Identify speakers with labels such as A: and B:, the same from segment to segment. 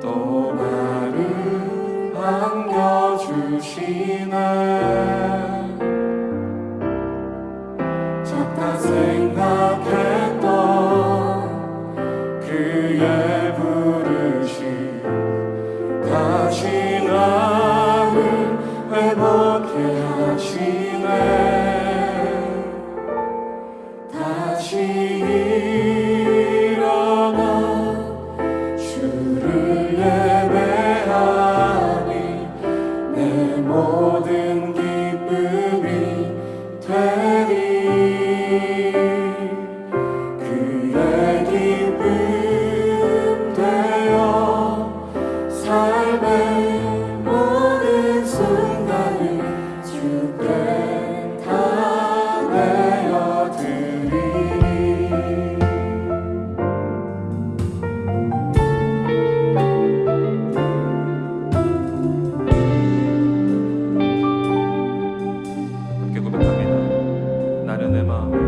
A: 또 나를 안겨주시네. 하나님의
B: 마음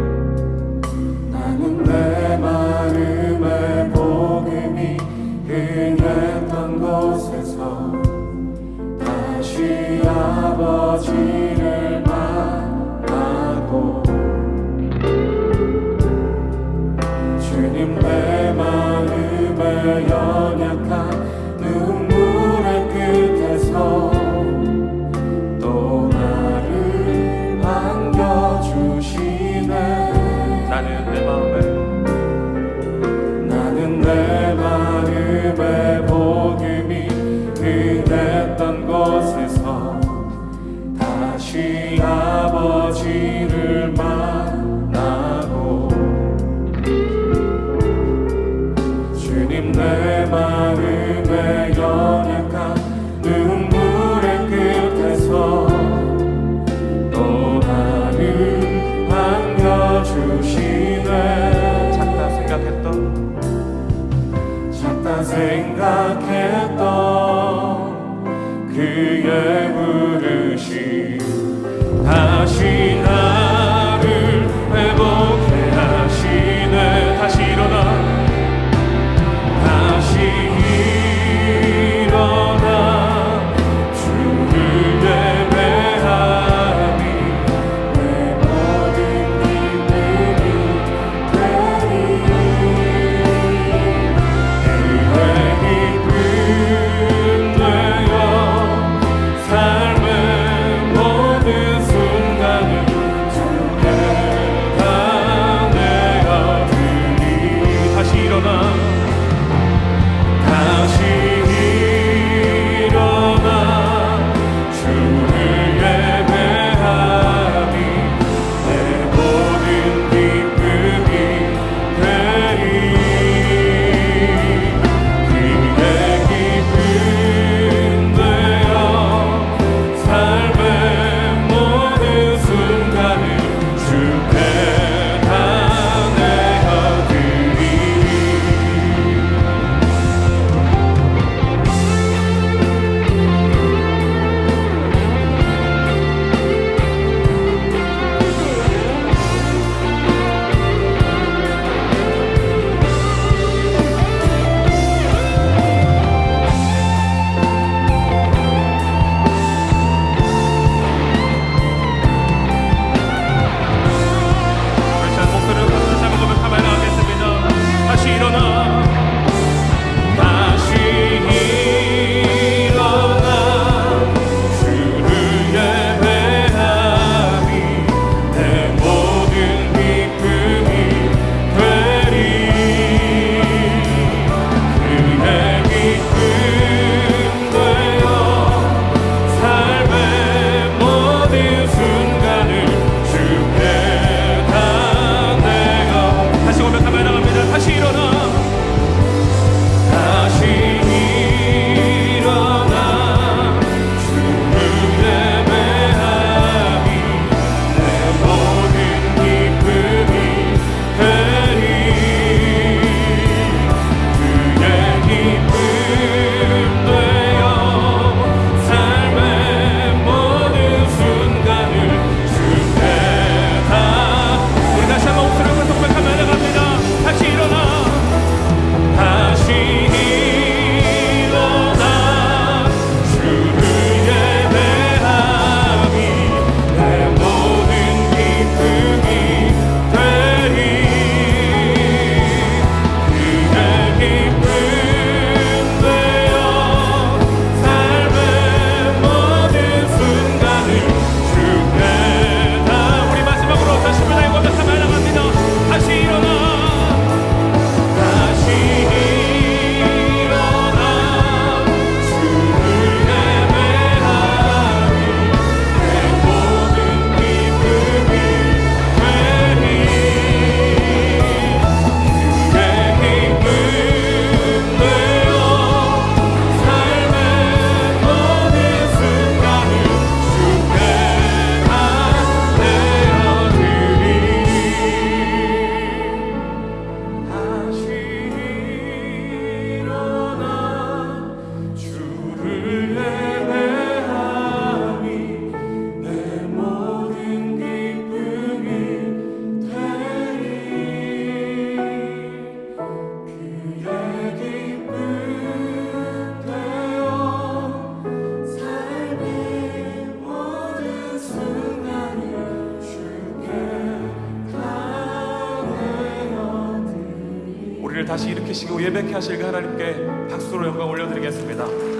A: 우리를 다시 일으키시고 예배케 하실 그 하나님께 박수로 영광 올려드리겠습니다.